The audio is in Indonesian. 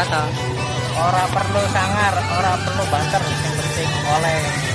Orang perlu sangar orang perlu banter yang penting oleh.